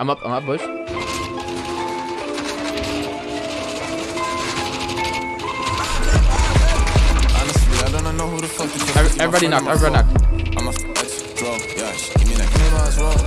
I'm up, I'm up, boys. Honestly, I don't know who the fuck this Every- everybody knocked, everybody knocked. I'm a draw, yeah, give me that name as well.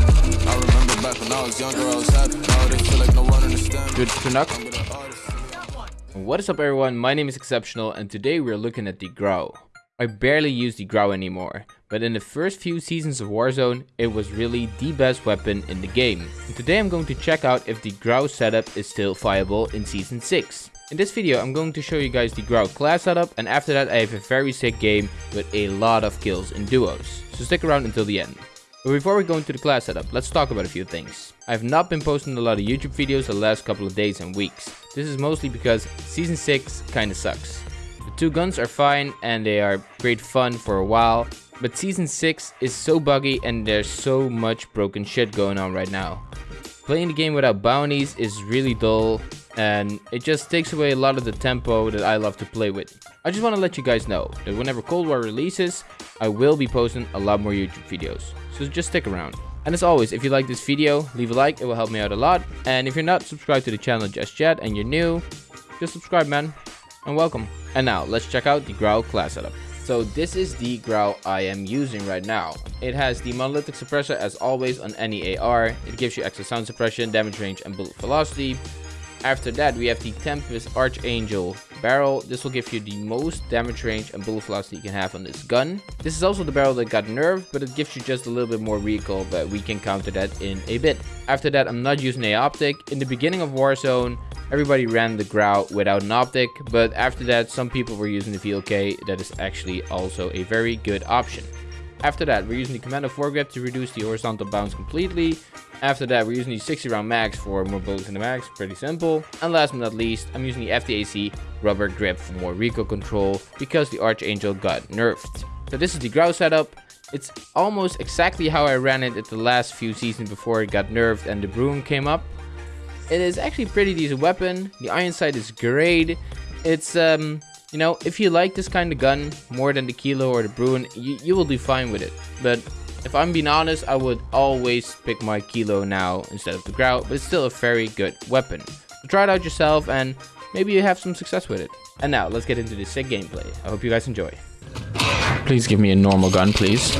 I remember back when I was younger, I was happy. Now they feel like no one understands. Good to knock. I'm the artist. What is up everyone, my name is Exceptional and today we're looking at the Grau. I barely use the Grau anymore, but in the first few seasons of Warzone, it was really the best weapon in the game. And today I'm going to check out if the Grau setup is still viable in Season 6. In this video I'm going to show you guys the Grau class setup and after that I have a very sick game with a lot of kills in duos. So stick around until the end. But before we go into the class setup, let's talk about a few things. I have not been posting a lot of YouTube videos the last couple of days and weeks. This is mostly because Season 6 kinda sucks. The two guns are fine and they are great fun for a while, but Season 6 is so buggy and there's so much broken shit going on right now. Playing the game without bounties is really dull and it just takes away a lot of the tempo that I love to play with. I just want to let you guys know that whenever Cold War releases, I will be posting a lot more YouTube videos, so just stick around. And as always, if you like this video, leave a like, it will help me out a lot. And if you're not subscribed to the channel just yet and you're new, just subscribe man, and welcome. And now, let's check out the Grau class setup. So this is the Grau I am using right now. It has the monolithic suppressor as always on any AR. It gives you extra sound suppression, damage range and bullet velocity. After that we have the Tempus Archangel barrel. This will give you the most damage range and bullet velocity you can have on this gun. This is also the barrel that got nerfed, but it gives you just a little bit more recoil, but we can counter that in a bit. After that I'm not using a optic. In the beginning of Warzone, everybody ran the Grau without an optic, but after that some people were using the VLK. That is actually also a very good option. After that, we're using the Commando foregrip to reduce the horizontal bounce completely. After that, we're using the 60 round mags for more bullets in the mags, pretty simple. And last but not least, I'm using the FTAC rubber grip for more recoil control because the Archangel got nerfed. So this is the Grau setup. It's almost exactly how I ran it at the last few seasons before it got nerfed and the Bruen came up. It is actually pretty decent weapon. The iron sight is great. It's um you know, if you like this kind of gun more than the Kilo or the Bruen, you, you will do fine with it. But if I'm being honest, I would always pick my Kilo now instead of the Grau, but it's still a very good weapon. So try it out yourself and maybe you have some success with it. And now, let's get into the sick gameplay. I hope you guys enjoy. Please give me a normal gun, please.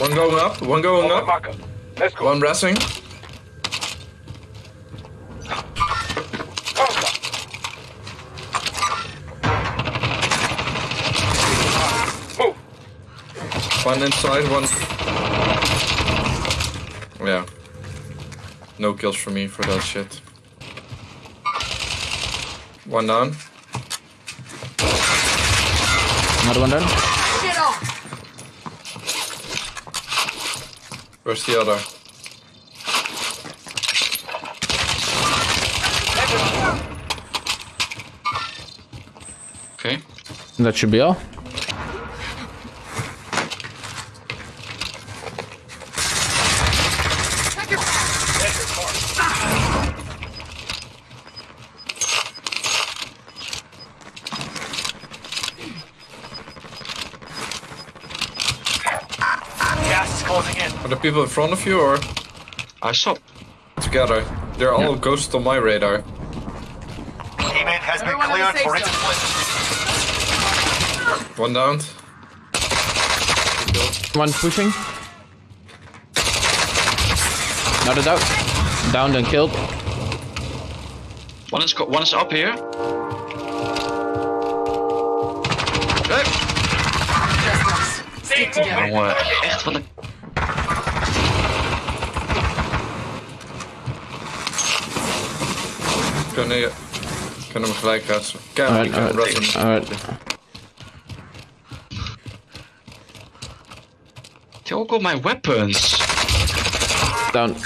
One going up, one going up, Marker. Let's go. one resting. Move. One inside, one. Yeah. No kills for me for that shit. One down. Another one done? Where's the other? Okay. That should be all. Closing in. Are the people in front of you or I saw. together? They're all ghosts on my radar. Teammate has been cleared for instance. One down. One pushing. Not Another down. Downed and killed. One is go- one is up here. Hey. Stick together. Jongen, echt wat een. Kunnen, je, kunnen hem gelijk ratsen. Kijk, Alright, ik kan alright, ratsen. alright. They all got my weapons. Down.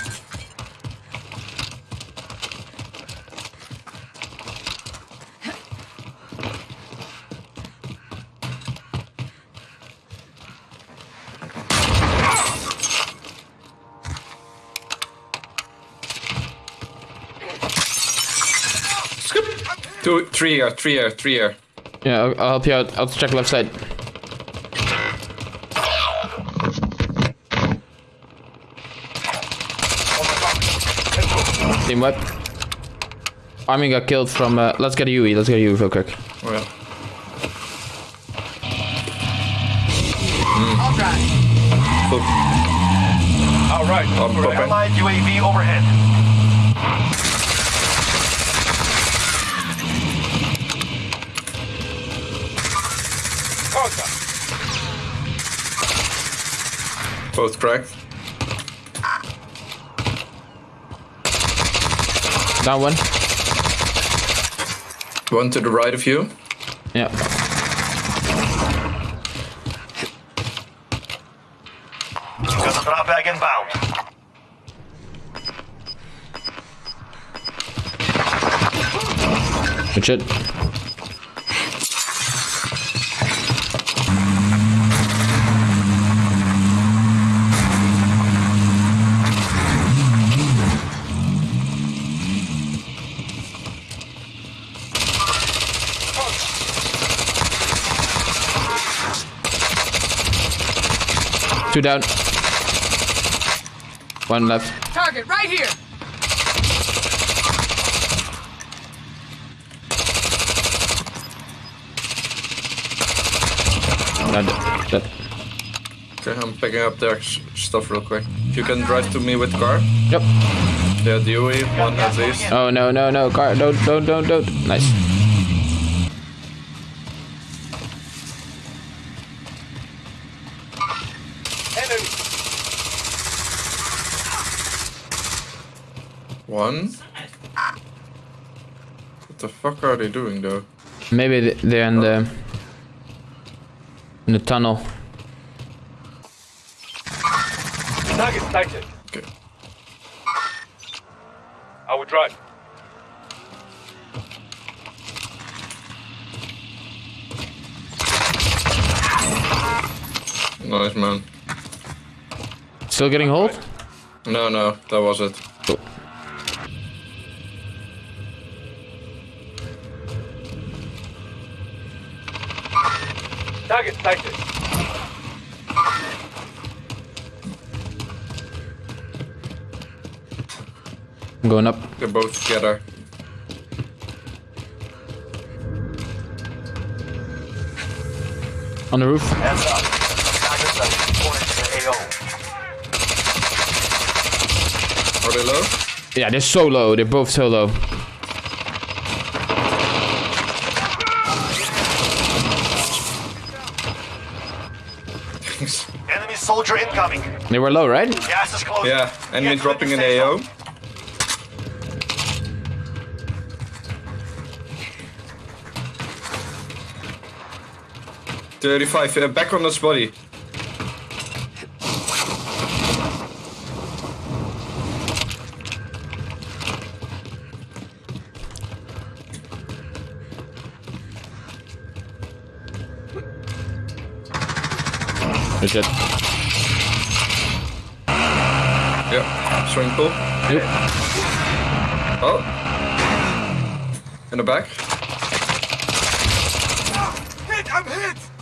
Two, three here, three here, three here. Yeah, I'll, I'll help you out. I'll check left side. Team what? Army got killed from. Uh, let's get a UE. Let's get a UE real quick. Oh, yeah. Mm. All right. U A V overhead. Both cracked. Down one. One to the right of you. Yeah. Got a drop bag inbound. Good shit. Two down. One left. Target right here. No, dead. dead. Okay, I'm picking up their stuff real quick. If you can drive to me with car. Yep. Yeah, the UE, one at least. Oh no no no car don't don't don't don't nice. One. What the fuck are they doing though? Maybe they're in the in the tunnel. Target sighted. Okay. I will drive. Nice man. Still getting hold? No, no, that was it. I'm going up. They're both together. On the roof. Hands up. Targets are reported to the AO. Are they low? Yeah, they're so low. They're both so low. Enemy soldier incoming. They were low, right? Gas is closing. yeah, enemy dropping an the safe AO. Zone. Thirty-five. Uh, back on his body. Good shit. Yeah. Swing pull. Yep. Oh. In the back. Hit, I'm hit.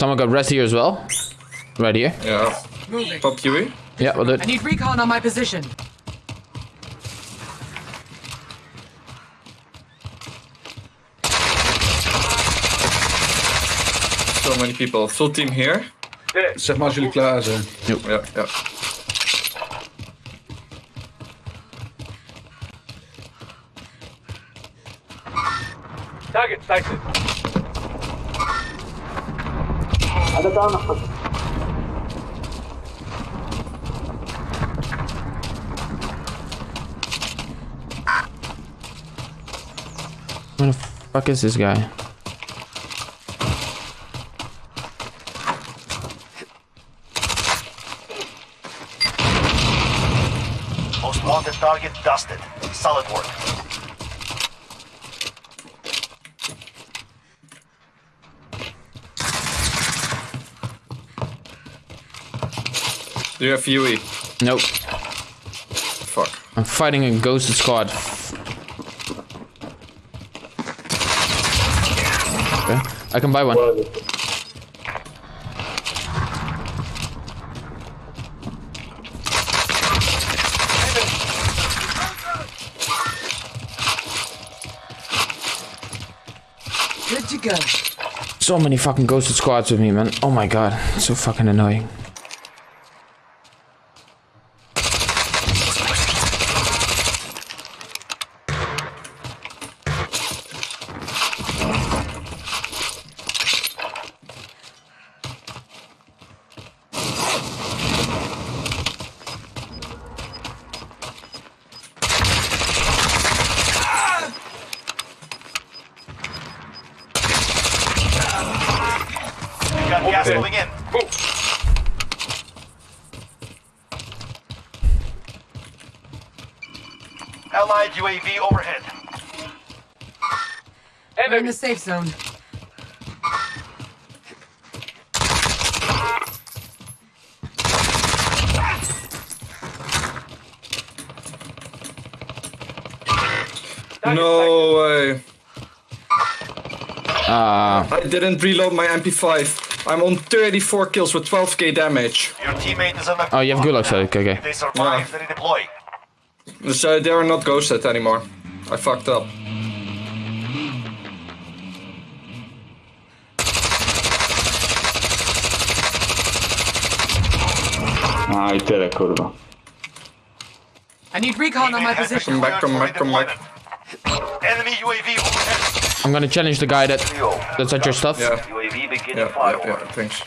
Someone got rest here as well. Right here. Yeah. Moving. Pop UE. Yeah, we'll do I need recon on my position. So many people. Full team here. Hit. Zeg maar als jullie klaar zijn. Yeah, yeah. Target sighted. Where the fuck is this guy? Most wanted target dusted. Solid work. Do you have UE? Nope. Fuck. I'm fighting a ghost squad. Okay. I can buy one. Good to go. So many fucking ghosted squads with me, man. Oh my god, it's so fucking annoying. Allied UAV overhead. We're in the safe zone. No way. Uh, I didn't reload my MP5. I'm on 34 kills with 12k damage. Your teammate is on the. oh, you have gulag, so okay, okay. They survive, Yeah. they redeploy. So eh, they are not ghosted anymore. I fucked up. Aj, tyle kurwa. I need recon on my Teammate has been position. Come back, come back, come back. Enemy UAV overhead. I'm gonna challenge the guy that that's at your stuff. Yeah, UAV beginning yeah, yeah, yeah, thanks.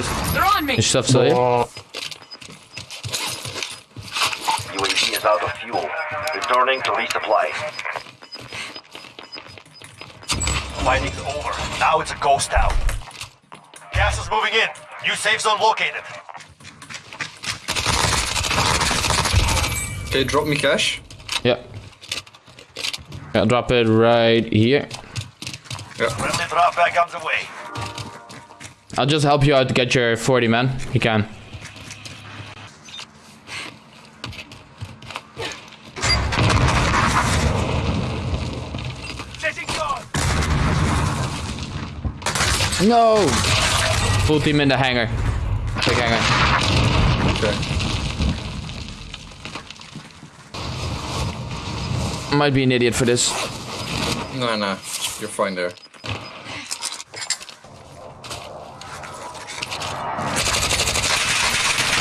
Nice. They're on me. Your stuff still here? UAV is out of fuel. Returning to resupply. Fighting's over. Now it's a ghost town. Gas is moving in. New safe zone located. Okay, drop me cash. Yeah. I'll drop it right here. Friendly drop back on the way. I'll just help you out to get your 40 man. You can. No! Full team in the hangar. Big hangar. Okay. Might be an idiot for this. No, no, you're fine there.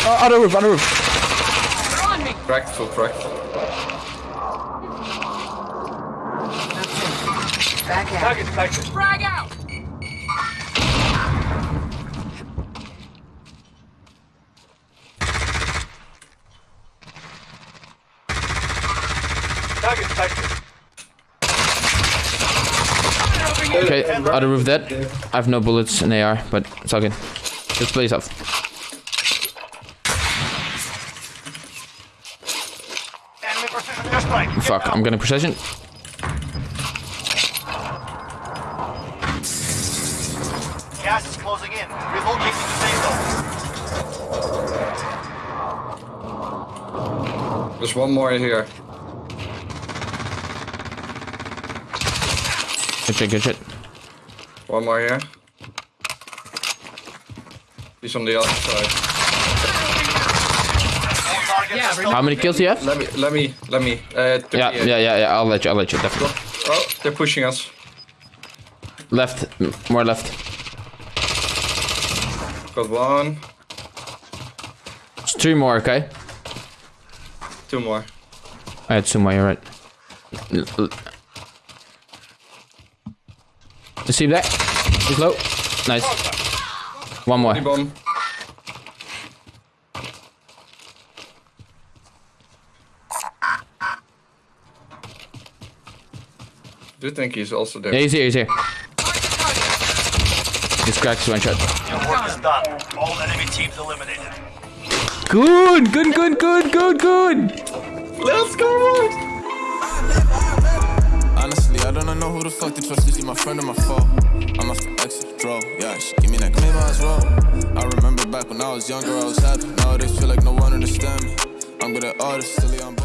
Uh, oh, other roof, other roof. They're on me. Cracked, full cracked. Back out. Frag out. Okay, other roof dead. I have no bullets in AR, but it's all good. Just blaze off. Enemy precision airstrike. Get Fuck. I'm gonna precision. Gas is closing in. Relocating to safe zone. There's one more in here. Good shit, good shit. One more here. He's on the other side. All targets Yeah, How many kills do you have? Let me, let me, let me. Uh, Yeah, yeah, yeah, yeah. I'll let you, I'll let you, definitely. Oh, they're pushing us. Left, more left. Got one, It's three more, okay? two more. I had two more, you're right. L- l- You see that? He's low. Nice. One more. Bomb. Do you think he's also there? Yeah, he's here, he's here. He's cracked one shot. Your work is done. All enemy teams eliminated. Good, good, good, good, good, good. Let's go! Honestly, I don't know who the fuck to trust. Is he my friend or my foe? I'm off exit, draw. Yeah, she give me that claim as well. I remember back when I was younger, I was happy. Nowadays, feel like no one understand me. I'm good at artists, silly, I'm